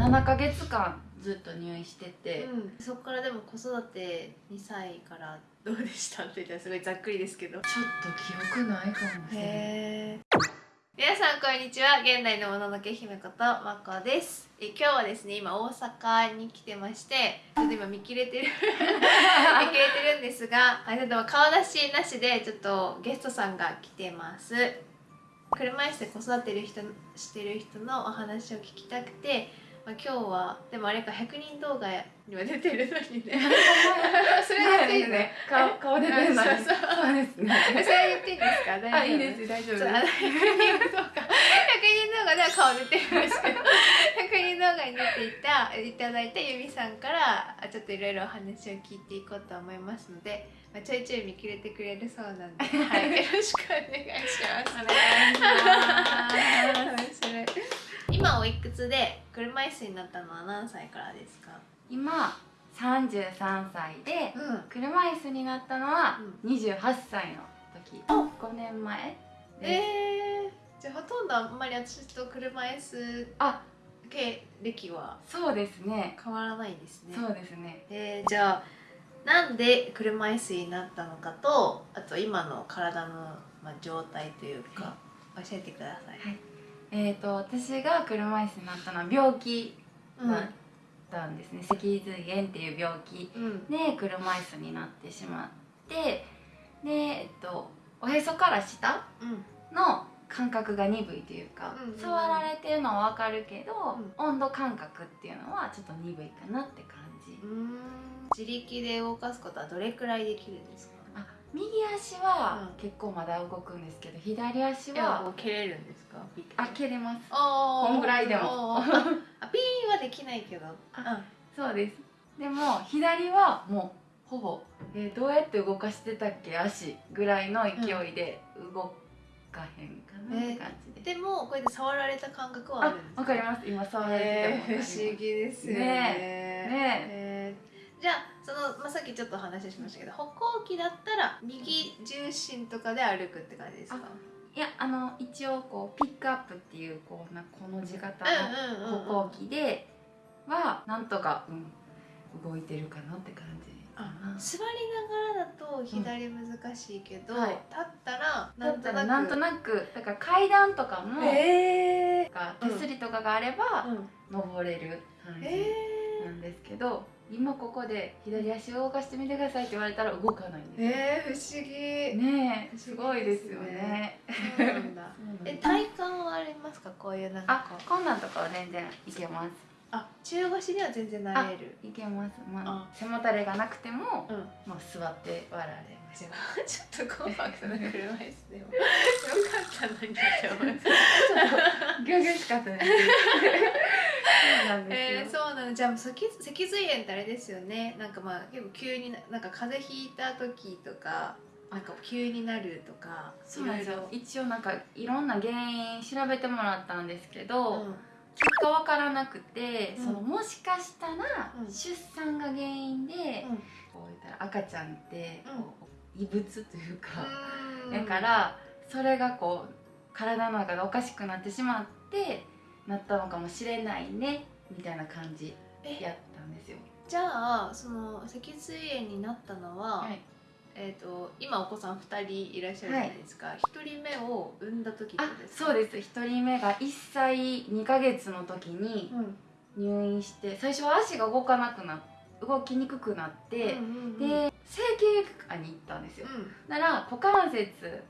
7ヶ月間ずっと入院してて、うん、そこからでも子育て2歳からどうでした？って言ったらすごいざっくりですけど。ちょっと記憶ないかもしれない。皆さんこんにちは。現代のもののけ姫ことまこです。え今日はですね今大阪に来てましてちょっと今見切れてる。見切れてるんですがあれでも顔出しなしでちょっとゲストさんが来てます。車椅子で子育てる人してる人のお話を聞きたくて、まあ、今日はでもあれか100人動画には出てるのにね。それやっていいの？ね顔顔出てるのに。そうそうそう。ですね。それ言っていいんですか？大丈夫？あいいです大丈夫。ですそうあの100人動画。100人動画では顔出てるん。ですけど100人動画に出ていたいただいたゆみさんからあちょっといろいろお話を聞いていこうと思いますので、まあ、ちょいちょい見切れてくれるそうなんで、はい、よろしくお願いします。お願いします。面白い今おいくつで車椅子になったのは何歳からですか？今33歳でうん。車椅子になったのは28歳の時、5年前。でえー、じゃあほとんどあんまり私と車椅子あ。経歴はそうですね。変わらないですね。そうですね。えー、じゃあなんで車椅子になったのかとあと今の体の、まあ、状態というか、教えてください、はいえー、と私が車椅子になったのは病気うんだったんですね、脊髄炎っていう病気うん。で車椅子になってしまってで、えっと、おへそから下うん。の感覚が鈍いというか、うんられてるのは分かるけど、う温度感覚っていうのはちょっと鈍いかなって感じ、自力で動かすことはどれくらいできるんですか？あ右足はうん。結構まだ動くんですけど左足はう蹴れるんですか？あ蹴れます。あこんぐらいでも。あピーンはできないけど。あそうです。でも左はもうほぼ、えーどうやって動かしてたっけ？足ぐらいの勢いで動かへんかなって感じで、でもこうやって触られた感覚はああるんですわかります。今触られててもえー、不思議ですよね。ねえー。じゃあその、まあ、さっきちょっと話しましたけど歩行器だったら右重心とかで歩くって感じですか？いやあの一応こうピックアップっていうこうなこの字型うんうんうんうん。の歩行器ではなんとか、うん、動いてるかなって感じ。座りながらだと左難しいけど、はい。立ったらだったらななんんととなく。なくだから階段とかも、えー。か手すりとかがあれば、うん。登れる感じえなんですけど、今ここで左足を動かしてみてくださいって言われたら動かないんー、です。えー、不思議、ねえすごいですよね。そうなんだ。そうなんですえ体感はありますか？こういうなんかあこんなんとかは全然いけます。あ中腰には全然なれる。いけます。まああ。背もたれがなくても、うん。まあ、座って笑われます。ちょっとコンパクトな車椅子でも。よかったのに。って思いますギョギョしかったですそうなんですよ、えー、そうなのじゃあ脊脊髄炎ってあれですよね。なんかまあ結構急にななんか風邪ひいた時とかなんか急になるとかそうなんですよ。一応なんかいろんな原因調べてもらったんですけど、ろうん。結果わからなくて、うん。そのもしかしたらうん。出産が原因で、うん。こう言ったら赤ちゃんって異物というか、うん。だからそれがこう体の中でおかしくなってしまってなったのかもしれないねみたいな感じえ？やったんですよ。じゃあその脊髄炎になったのは、はい、えー、と今お子さん2人いらっしゃるじゃないですか、一1人目を産んだ時ですか？そうです。1人目が1歳2ヶ月の時にうん。入院して最初は足が動かなくな動きにくくなって、うんうんうん、で整形外科に行ったんですよ。なら股関節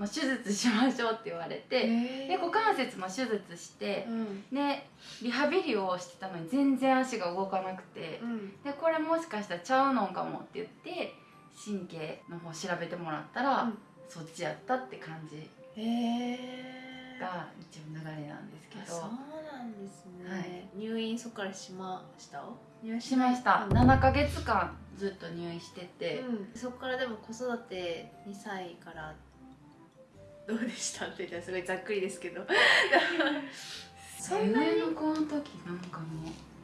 の手術しましょうって言われうん、て、えで股関節の手術してう、ん。でリハビリをしてたのに全然足が動かなくて、うん。でこれもしかしたらちゃうのんかもって言って神経の方調べてもらったら、うん。そっちやったって感じが一応流れなんですけあそうど、なんですね、はい。入院そこからしました？入院しました、うん。7ヶ月間ずっと入院してて、うん、そこからでも子育て2歳からどうでしたって言ったらすごいざっくりですけど。そんなに上の子の時なんかも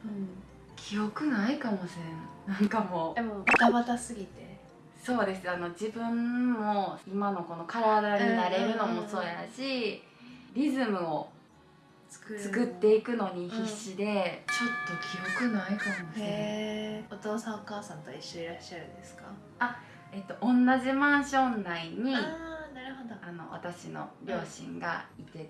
ううん記憶ないかもしれない。なんかもう。でもバタバタすぎて。そうです。あの自分も今のこの体になれるのもそうやし、リズムを作っていくのに必死で、ちょっと記憶ないかもしれない、お父さんお母さんと一緒にいらっしゃるんですか？えっと、同じマンション内にの私の両親がいてて、っ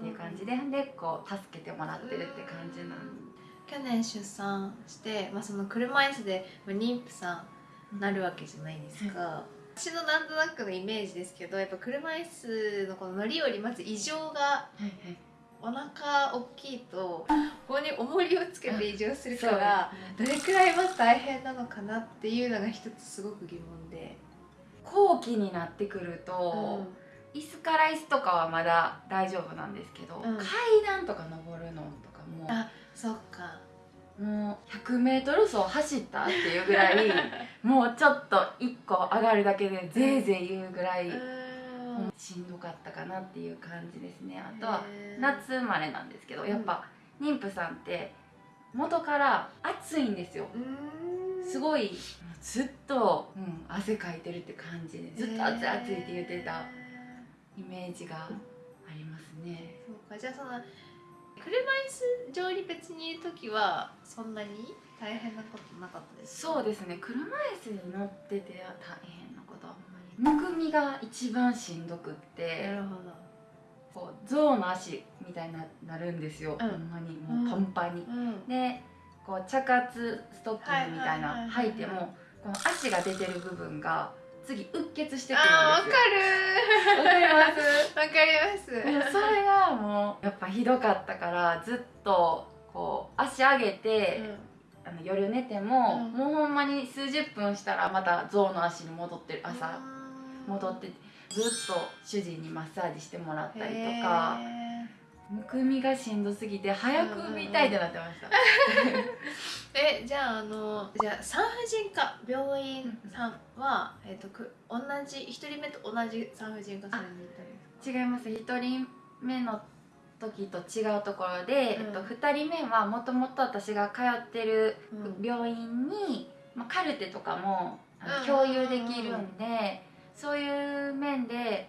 ていう感じででこう助けてもらってるって感じなん去年出産して、まあ、その車椅子でまあ妊婦さんなるわけじゃないですか、私のなんとなくのイメージですけどやっぱ車椅子のこの乗り降りまず異常がお腹大きいとここに重りをつけて移動するからどれくらいまず大変なのかなっていうのが一つすごく疑問で、後期になってくると、う椅子から椅子とかはまだ大丈夫なんですけど、うん。階段とか登るのとかもあそっか。もう 100m 走走ったっていうぐらい もうちょっと1個上がるだけでぜいぜい言うぐらい、うん。しんどかったかなっていう感じですね。あとは夏生まれなんですけどやっぱ妊婦さんって元から暑いんですよ。すごいずっと、うん、汗かいてるって感じでずっと暑い暑いって言ってたへイメージがありますね。ーそうかじゃあその車椅子上に別にいる時はそんなに大変なことなかったですか？そうですね。車椅子に乗ってて大変なことはあんまり。むくみが一番しんどくって。なるほどこう象の足みたいにななるんですよ、うん。ほんまにもうパンパンに、うん。でこう茶髪ストッキングみたいな履いてもこの足が出てる部分が次うっ血してくるんですよ。るわかります？わかります。それがもうやっぱひどかったからずっとこう足上げて、あの夜寝ても、うん。もうほんまに数十分したらまた象の足に戻ってる朝。戻っててずっと主人にマッサージしてもらったりとか。むくみがしんどすぎて早く産みたいってなってました、えじゃああのじゃあ産婦人科病院さんは、えっとく同じ一人目と同じ産婦人科さんに行ったんですか？違います。1人目の時と違うところで、うん。えっと、2人目はもともと私が通ってるうん。病院に、まあ、カルテとかも共有できるんで、そういう面で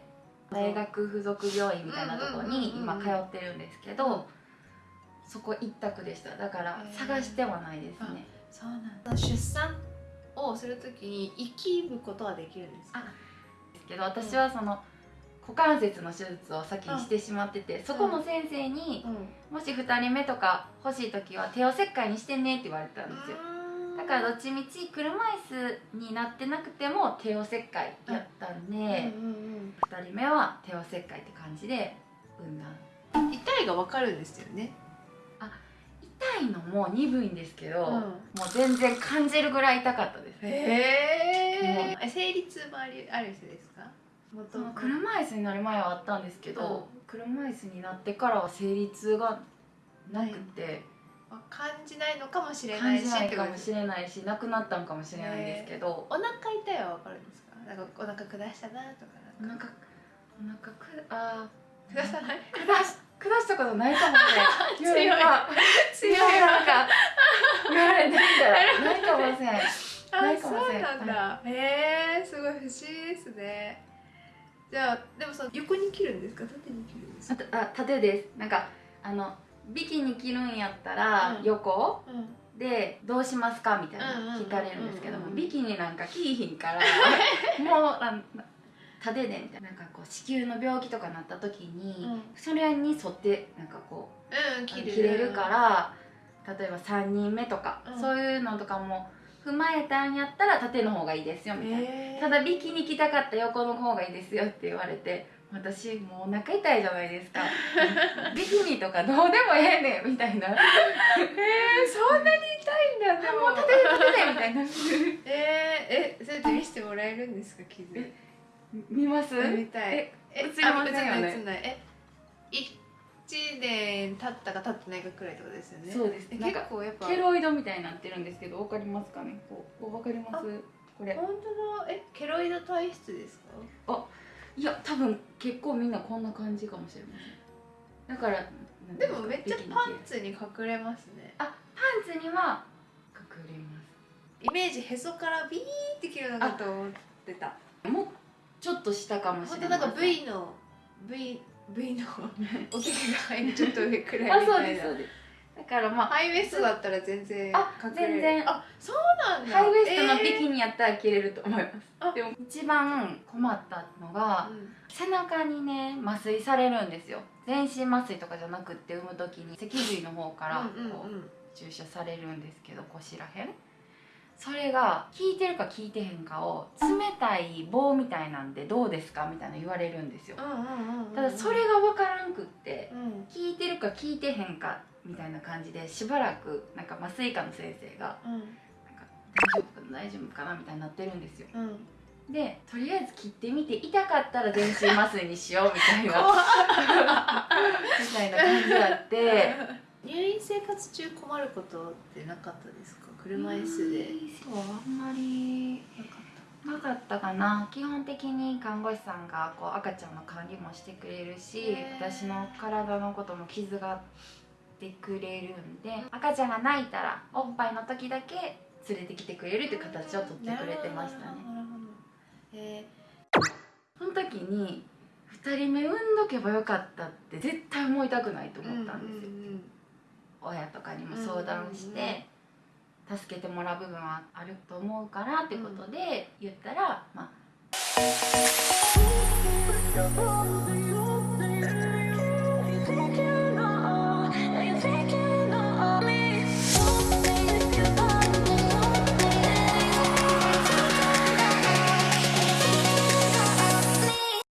大学附属病院みたいなところに今通ってるんですけど、そこ一択でした。だから探してはないですね。そうなんだ。出産をするときに生きることはできるんですか？ですけど私はその股関節の手術を先にしてしまってて、そこの先生に、うん。もし2人目とか欲しい時は帝王切開にしてねって言われたんですよだからどっちみち車椅子になってなくても帝王切開やったんで、うんうん2人目は帝王切開って感じで産んだうん痛いがわかるんですよね。痛いのも鈍いんですけど、うん。もう全然感じるぐらい痛かったです。へえ生理痛もありある人ですか？車椅子になる前はあったんですけど、車椅子になってからは生理痛がなくて、感じないのかもしれな感いしじないかもしれないしなくなったんかもしれないですけど、お腹痛いはわかるんですか？なんかお腹下したなとかお腹なんか。お腹くあ下さない？ー下し下したことないかもね強い。強い。なんか言われてみたら。ないかもしれない。あないかもそうしれない。なんだ。へえすごい不思議ですね。じゃあでもその横に切るんですか？縦に切るんですか？あ縦です。なんかあのビキニ着るんやったらうん。横？うん。でどうしますかみたいな聞かれるんですけどもうんビキニなんか着いひんから もうあ縦でみたいな。なんかこう子宮の病気とかなった時に、うん。それに沿ってなんかこううん切る。切れるから例えば3人目とか、うん。そういうのとかも踏まえたんやったら縦の方がいいですよみたいな、ただビキニ着たかった横の方がいいですよって言われて私もうお腹痛いじゃないですか。ビキニとかどうでもええねんみたいな。えー、そんなに痛いんだでも。もう立てて立ててみたいな。えー、えそれって見せてもらえるんですか傷？え見ます？見たい。ええ映りませんよね。ないえ一年経ったか経ってないかくらいとですよね。そうです。結構やっぱ。ケロイドみたいになってるんですけどわかりますかね？こうわかります？これ。本当だ。えケロイド体質ですか？いや多分結構みんなこんな感じかもしれません。だからでもめっちゃパンツに隠れますね。あパンツには隠れます。イメージへそからビーって切るのかと思ってた。もうちょっと下かもしれないなんか V の V V の おけが入るちょっと上くらいあそうみたいな。ですそうですだからまあハイウエストだったら全然あ全然。あそうなんだ。ハイウエストのビニ、キニやったら着れると思います、あ。でも一番困ったのが、背中にね麻酔されるんですよ。全身麻酔とかじゃなくって産む時に脊髄の方からうんうんこうん。う注射されるんですけど腰らへん。それが効いてるか効いてへんかを冷たい棒みたいなんでどうですかみたいな言われるんですよ。うんうんうんうんただそれが分からんくってうん。効いてるか効いてへんかみたいな感じでしばらくなんか麻酔科の先生がうん。なんか大丈夫かな大丈夫かなみたいになってるんですよ。うん。でとりあえず切ってみて痛かったら全身麻酔にしようみたいな。みたいな感じがあって。入院生活中困ることってなかったですか？車椅子で。そうあんまりなかっなかったかな。基本的に看護師さんがこう赤ちゃんの管理もしてくれるし私の体のことも気遣ってくれるんで赤ちゃんが泣いたらおっぱいの時だけ連れてきてくれるっていう形をとってくれてましたね。その時に2人目産んどけばよかったって絶対思いたくないとー思ったんですよ、うんうんうん親とかにも相談して助けてもらう部分はあると思うからってことで言ったら、まあ